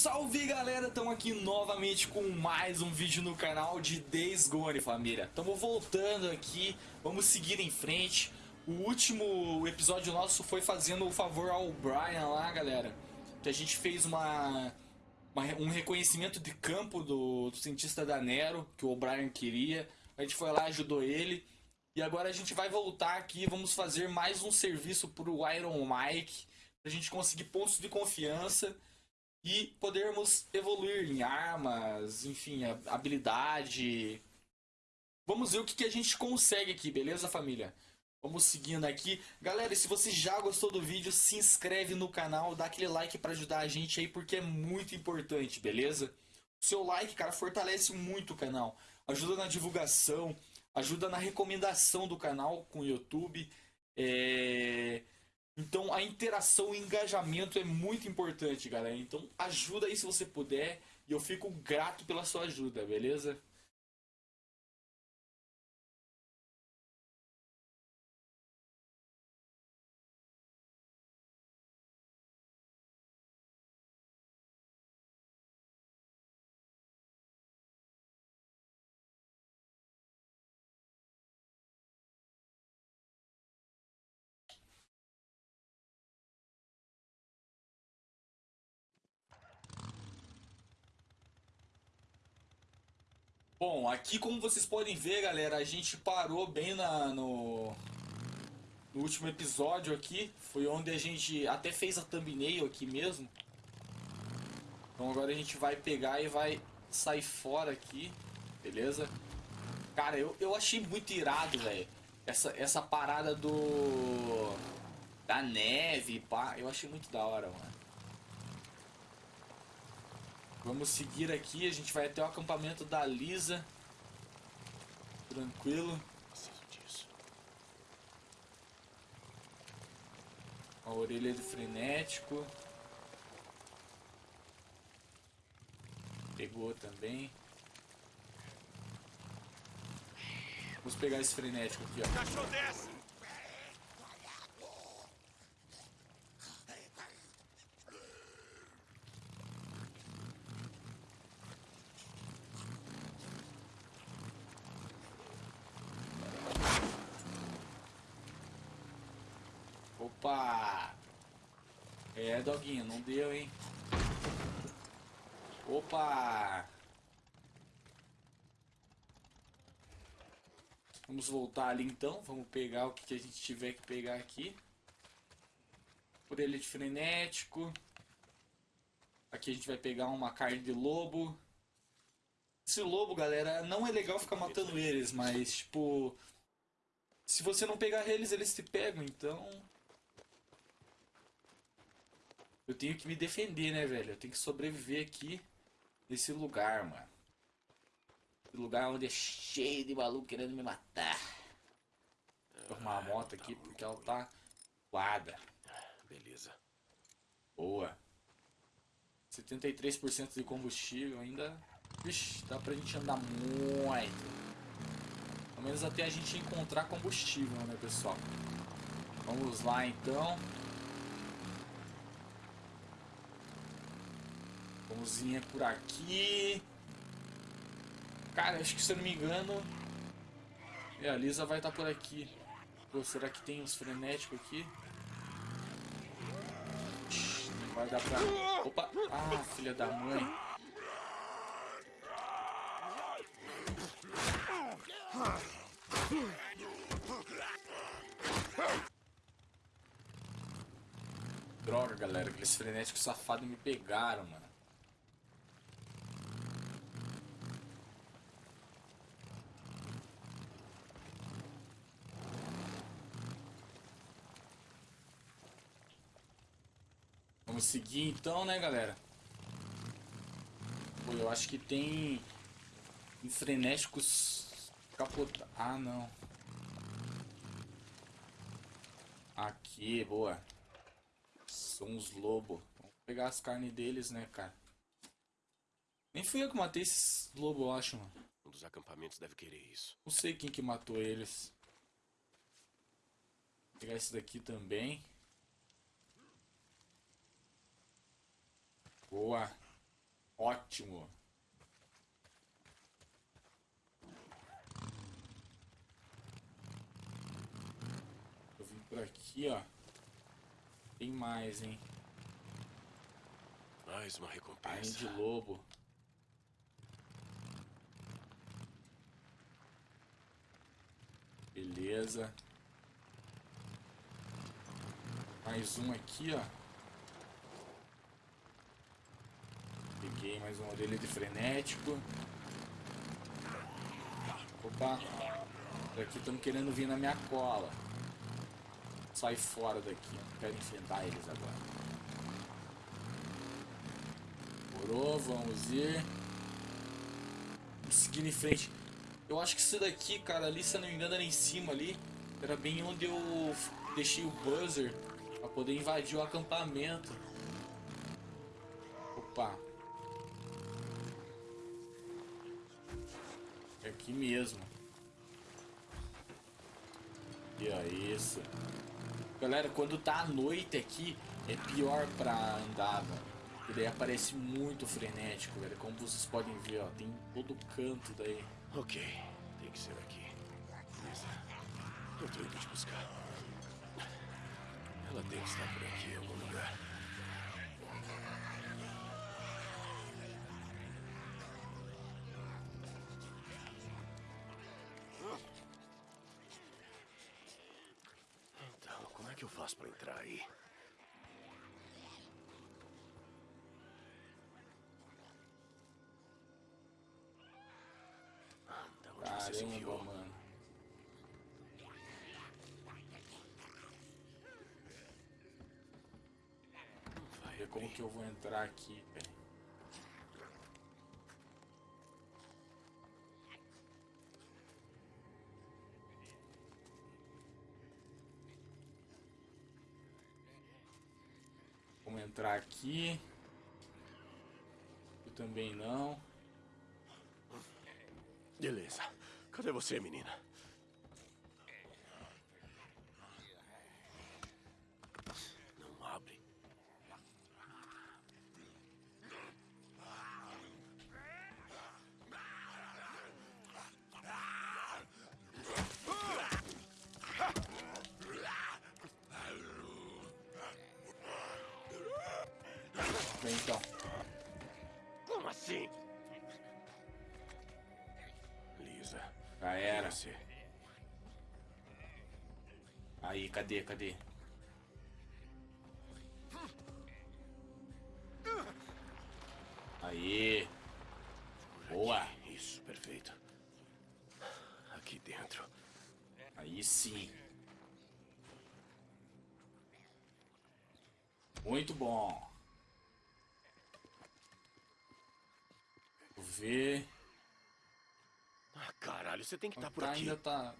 Salve galera, estamos aqui novamente com mais um vídeo no canal de Days Gone família. Estamos voltando aqui, vamos seguir em frente. O último episódio nosso foi fazendo o favor ao Brian lá galera Que a gente fez uma, uma um reconhecimento de campo do, do cientista da Nero Que o Brian queria. A gente foi lá, ajudou ele. E agora a gente vai voltar aqui, vamos fazer mais um serviço para o Iron Mike Pra gente conseguir pontos de confiança e podermos evoluir em armas, enfim, habilidade. Vamos ver o que, que a gente consegue aqui, beleza, família? Vamos seguindo aqui. Galera, se você já gostou do vídeo, se inscreve no canal, dá aquele like para ajudar a gente aí, porque é muito importante, beleza? O seu like, cara, fortalece muito o canal. Ajuda na divulgação, ajuda na recomendação do canal com o YouTube. É... Então a interação, o engajamento é muito importante, galera. Então ajuda aí se você puder. E eu fico grato pela sua ajuda, beleza? Bom, aqui como vocês podem ver, galera, a gente parou bem na, no, no último episódio aqui. Foi onde a gente até fez a thumbnail aqui mesmo. Então agora a gente vai pegar e vai sair fora aqui, beleza? Cara, eu, eu achei muito irado, velho. Essa, essa parada do... Da neve, pá. Eu achei muito da hora, mano. Vamos seguir aqui, a gente vai até o acampamento da Lisa. Tranquilo. A orelha de frenético. Pegou também. Vamos pegar esse frenético aqui, ó. Cachorro desce! Opa! É, doguinho, não deu, hein? Opa! Vamos voltar ali então, vamos pegar o que a gente tiver que pegar aqui. Por ele de frenético. Aqui a gente vai pegar uma carne de lobo. Esse lobo, galera, não é legal ficar matando eles, mas tipo... Se você não pegar eles, eles te pegam, então... Eu tenho que me defender, né, velho? Eu tenho que sobreviver aqui nesse lugar, mano. Esse lugar onde é cheio de maluco querendo me matar. Vou arrumar a moto aqui porque ela tá voada. Beleza. Boa. 73% de combustível ainda. Vixe, dá pra gente andar muito. Pelo menos até a gente encontrar combustível, né, pessoal? Vamos lá então. Vir por aqui. Cara, acho que se eu não me engano... É, a Lisa vai estar tá por aqui. Pô, será que tem uns frenéticos aqui? Não vai dar pra... Opa! Ah, filha da mãe. Droga, galera. Aqueles frenéticos safados me pegaram, mano. Vamos seguir então, né, galera? Pô, eu acho que tem frenéticos capota. Ah, não. Aqui, boa. São os lobos. Vamos pegar as carnes deles, né, cara? Nem fui eu que matei esses lobos, eu acho, mano. Um dos acampamentos deve querer isso. Não sei quem que matou eles. Vou pegar esse daqui também. Boa. Ótimo. Eu vim por aqui, ó. Tem mais, hein? Mais uma Carne recompensa. de lobo. Beleza. Mais um aqui, ó. Mais uma orelha de frenético. Opa. Por aqui estamos querendo vir na minha cola. Sai fora daqui. Quero enfrentar eles agora. Morou, vamos ir. Seguir em frente. Eu acho que isso daqui, cara, ali, se eu não me engano, era em cima ali. Era bem onde eu deixei o buzzer pra poder invadir o acampamento. Opa. Aqui mesmo. E ó, isso. Galera, quando tá à noite aqui, é pior pra andar, velho. E daí aparece muito frenético, velho. Como vocês podem ver, ó, tem em todo canto daí. Ok, tem que ser aqui. Lisa, eu tô indo te buscar. Ela tem que estar por aqui em algum lugar. Que eu faço pra entrar aí? Ah, Da onde você se Caramba, mano. Vai Ver como que eu vou entrar aqui, velho. Entrar aqui. Eu também não. Beleza. Cadê você, menina? Você. Aí, cadê, cadê? Aí. Boa. Isso, perfeito. Aqui dentro. Aí sim. Muito bom. Vou ver. Ah, caralho, você tem que estar por Tá, aqui. ainda tá.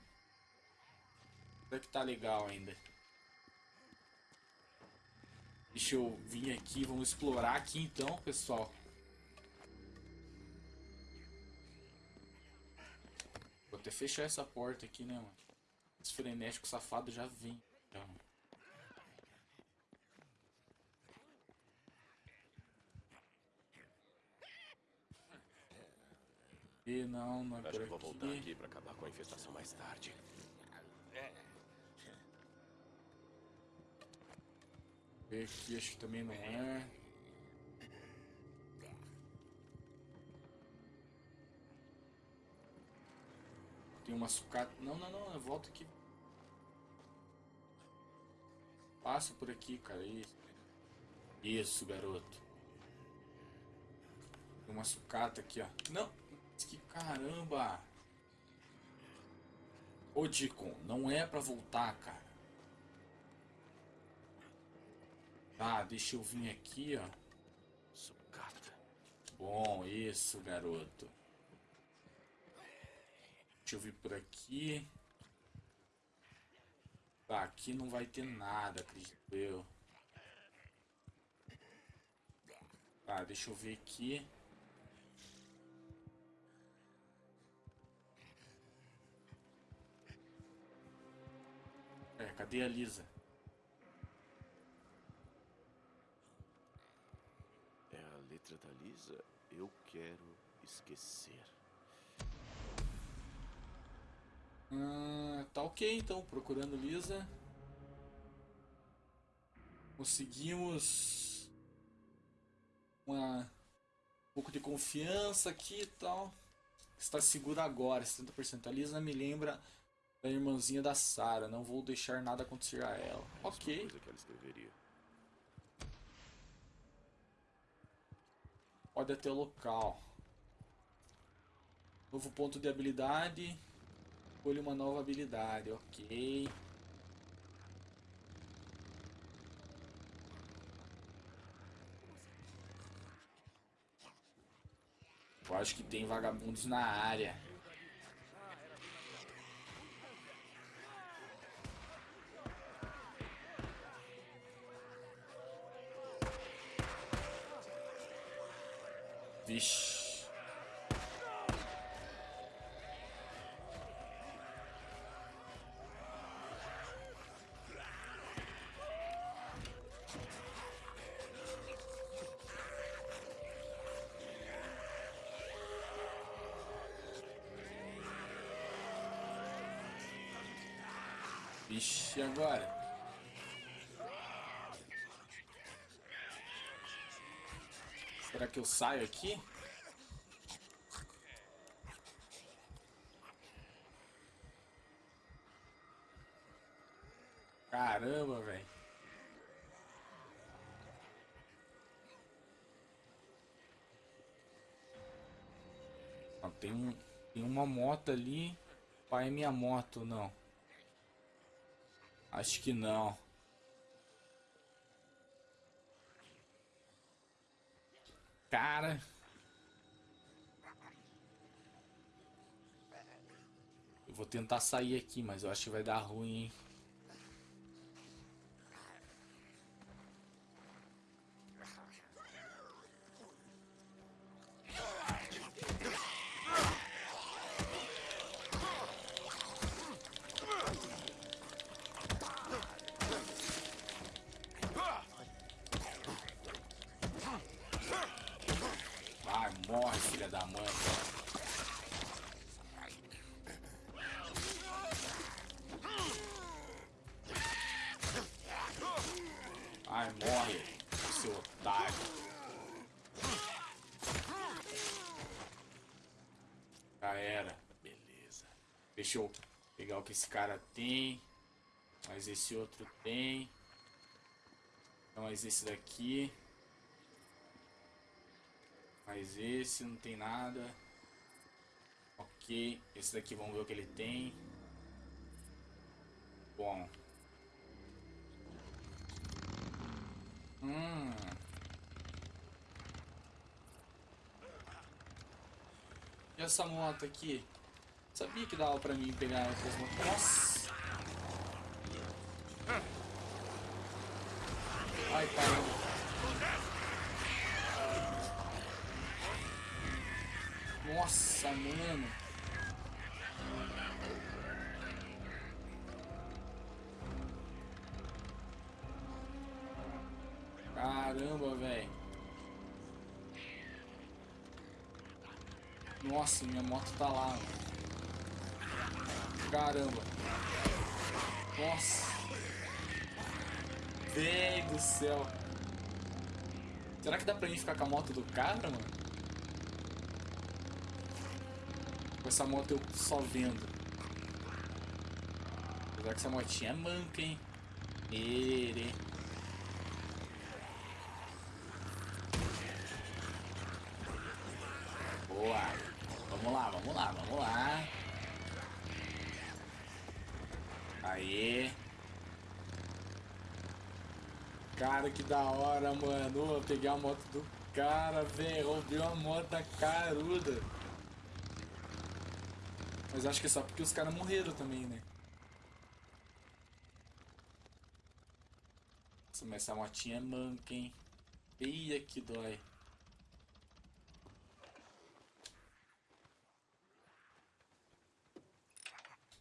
Até que tá legal ainda. Deixa eu vir aqui, vamos explorar aqui então, pessoal. Vou até fechar essa porta aqui, né, mano? Esse frenético safado já vem. Já. E não, não é Acho que vou voltar aqui. pra acabar com a infestação mais tarde. Ver aqui, acho que também não é. Tem uma sucata. Não, não, não, eu volto aqui. Passa por aqui, cara. Isso, Isso garoto. Tem uma sucata aqui, ó. Não! Que caramba! Ô, Dicon, não é pra voltar, cara. Tá, deixa eu vir aqui, ó. Sucata. Bom, isso, garoto. Deixa eu vir por aqui. Tá, aqui não vai ter nada, acredito eu. Tá, deixa eu ver aqui. É, cadê a Lisa? É a letra trata a Lisa, eu quero esquecer. Ah, tá ok então, procurando Lisa. Conseguimos uma, um pouco de confiança aqui e tal. Está segura agora, 70%. A Lisa me lembra da irmãzinha da Sarah. Não vou deixar nada acontecer a ela. Ok. Ela escreveria. Pode até o local. Novo ponto de habilidade. Escolha uma nova habilidade. Ok. Eu acho que tem vagabundos na área. Vixe. Vixe, agora? Será que eu saio aqui? Caramba, velho. Tem, um, tem uma moto ali. Pai, minha moto, não. Acho que não. Cara. Eu vou tentar sair aqui, mas eu acho que vai dar ruim, hein? Filha da mãe. Vai, morre, seu otário. Já era. Beleza. Deixa eu pegar o que esse cara tem. Mas esse outro tem. Mas esse daqui. Mas esse não tem nada. Ok. Esse daqui vamos ver o que ele tem. Bom. Hum. E essa moto aqui? Sabia que dava pra mim pegar outras motos. Nossa! Ai, caramba. Nossa, mano. Caramba, velho. Nossa, minha moto tá lá. Caramba. Nossa. Véi do céu. Será que dá pra mim ficar com a moto do cara, mano? Com essa moto eu só vendo. Apesar que essa motinha é manca, hein? Ere. Boa. Vamos lá, vamos lá, vamos lá. Aê. Cara, que da hora, mano. Peguei a moto do cara, velho. Roubei uma moto caruda. Mas acho que é só porque os caras morreram também, né? Nossa, mas essa motinha é manca, hein? Eia, que dói.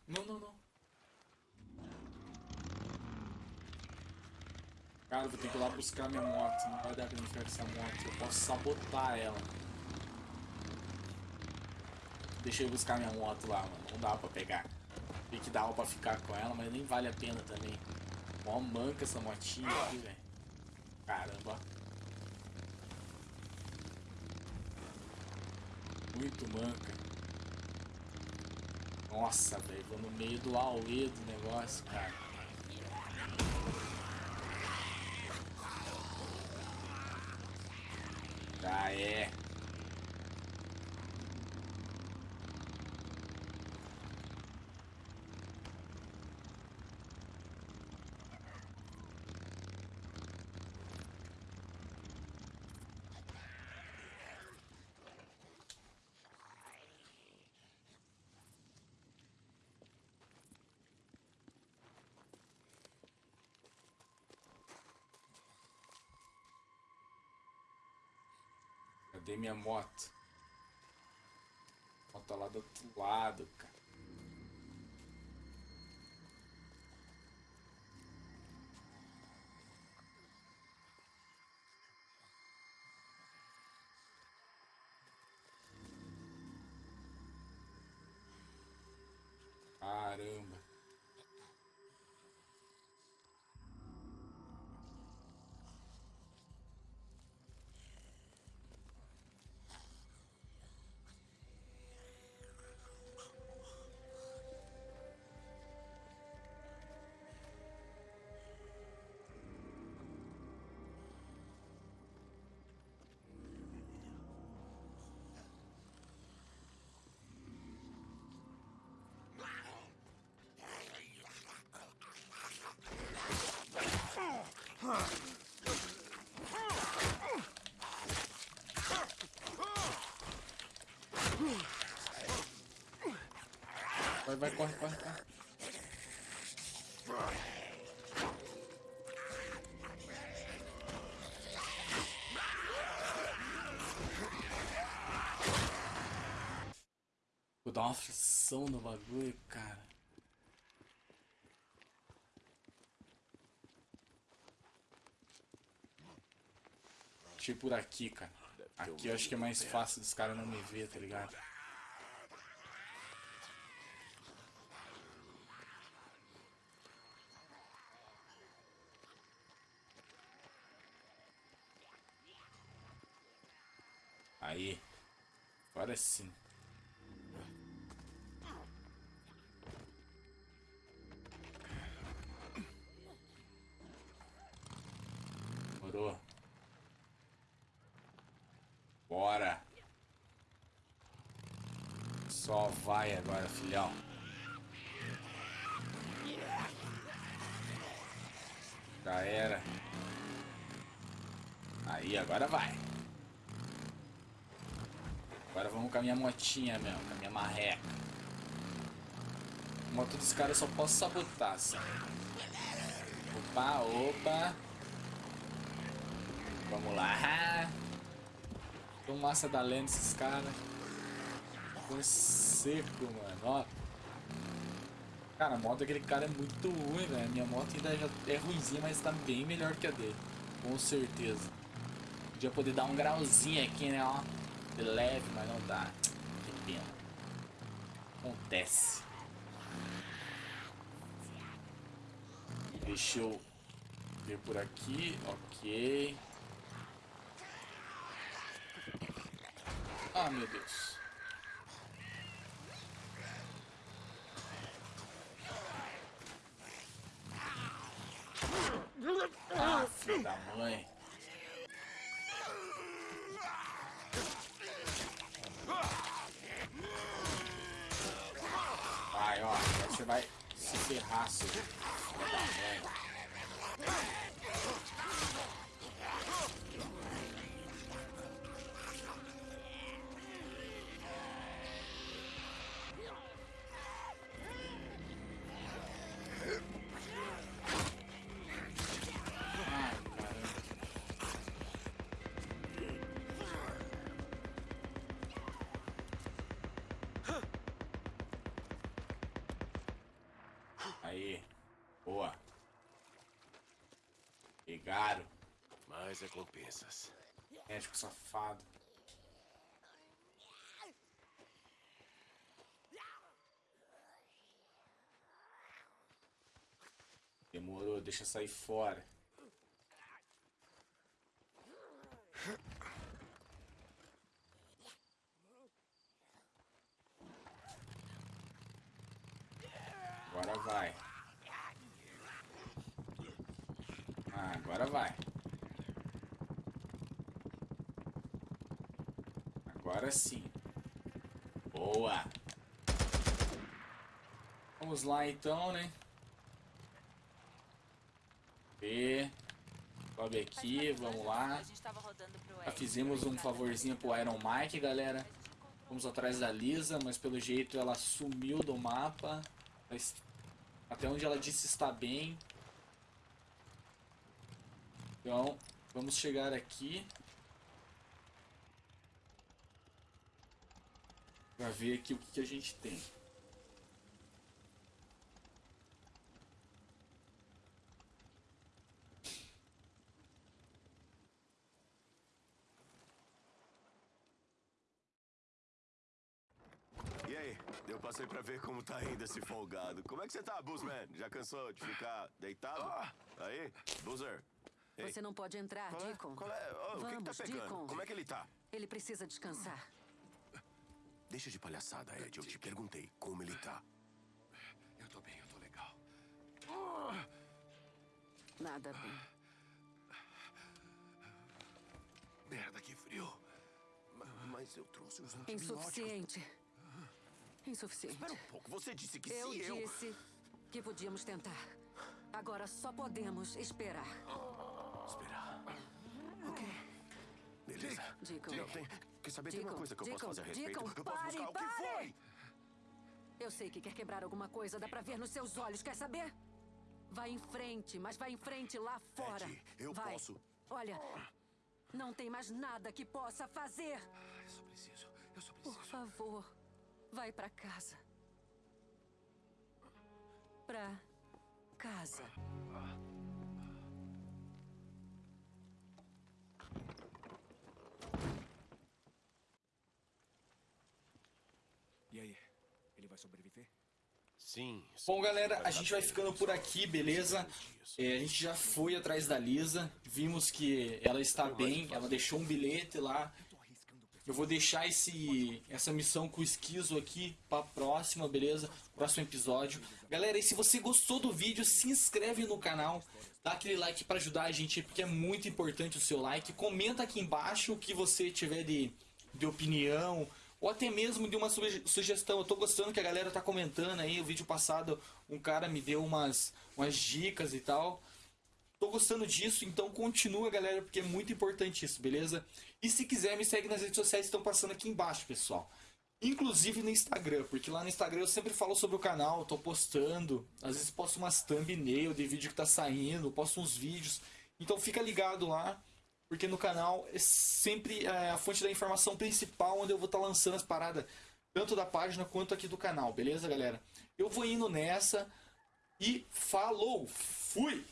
Não, não, não. Cara, vou ter que ir lá buscar minha moto. Não vai dar pra mim ficar com essa moto. Eu posso sabotar ela. Deixa eu buscar minha moto lá, mano. Não dá pra pegar. Tem que dar pra ficar com ela, mas nem vale a pena também. Mó manca essa motinha aqui, velho. Caramba. Muito manca. Nossa, velho. Vou no meio do auê do negócio, cara. Já é. Cadê minha moto? Moto lá do outro lado, cara. Vai, vai, corre, corre, corre. Vou dar uma aflição no bagulho, cara. Deixa eu ir por aqui, cara. Aqui eu acho que é mais fácil dos caras não me ver, tá ligado? Aí. Agora sim. Morou. Bora. Só vai agora, filhão. Já era. Aí, agora vai. Agora vamos com a minha motinha mesmo, com a minha marreca. A moto dos caras eu só posso sabotar, assim. Opa, opa. Vamos lá. Tão massa da lenda esses caras. Foi seco, mano. Ó. Cara, a moto daquele cara é muito ruim, velho. Minha moto ainda já é ruimzinha, mas tá bem melhor que a dele. Com certeza. Podia poder dar um grauzinho aqui, né, ó. Leve, mas não dá. Que pena. Acontece. Deixa eu ver por aqui. Ok. Ah, meu Deus. Ah, filho da mãe. Vai, ó. Agora você vai se ferrar, mais recompensas. Médico safado. Demorou, deixa sair fora. Agora vai. Ah, agora vai. Agora sim. Boa. Vamos lá então, né? E sobe aqui, vamos lá. Já fizemos um favorzinho pro Iron Mike, galera. Vamos atrás da Lisa, mas pelo jeito ela sumiu do mapa. Mas Até onde ela disse está bem. Então, vamos chegar aqui. Pra ver aqui o que, que a gente tem. E aí? Eu passei pra ver como tá indo esse folgado. Como é que você tá, Buzzman? Já cansou de ficar deitado? Aí, Buzzer. Ei, Você não pode entrar, qual é? Deacon. Qual é? Oh, o que, que tá Vamos, pegando? Deacon. Como é que ele tá? Ele precisa descansar. Deixa de palhaçada, Ed. Eu te perguntei como ele tá. Eu tô bem, eu tô legal. Nada bem. Merda, que frio. Ma- Mas eu trouxe os antibióticos. Insuficiente. Insuficiente. Espera um pouco. Você disse que Eu se eu... disse que podíamos tentar. Agora só podemos esperar. Esperar. Deacon. Não, tem... Quer saber? Tem uma Deacon, coisa que eu posso Deacon, fazer a respeito. Deacon, eu posso pare, buscar o que pare! foi. Eu sei que quer quebrar alguma coisa, dá pra ver nos seus olhos, quer saber? Vai em frente, mas vai em frente lá fora. Ed, eu vai. posso. Olha, não tem mais nada que possa fazer. Eu só preciso, eu só Por preciso. favor, vai pra casa. Pra casa. Sim. Bom, galera, a gente vai ficando por aqui, beleza? É, a gente já foi atrás da Lisa, vimos que ela está bem, ela deixou um bilhete lá. Eu vou deixar esse, essa missão com o esquizo aqui pra próxima, beleza? Próximo episódio. Galera, e se você gostou do vídeo, se inscreve no canal, dá aquele like pra ajudar a gente, porque é muito importante o seu like. Comenta aqui embaixo o que você tiver de, de opinião, ou até mesmo de uma suge- sugestão. Eu tô gostando que a galera tá comentando aí. O vídeo passado, um cara me deu umas, umas dicas e tal. Tô gostando disso, então continua, galera, porque é muito importante isso, beleza? E se quiser, me segue nas redes sociais que estão passando aqui embaixo, pessoal. Inclusive no Instagram, porque lá no Instagram eu sempre falo sobre o canal, tô postando, às vezes posto umas thumbnail de vídeo que tá saindo, posto uns vídeos. Então fica ligado lá, porque no canal é sempre é, a fonte da informação principal onde eu vou estar lançando as paradas, tanto da página quanto aqui do canal, beleza, galera? Eu vou indo nessa e falou, fui!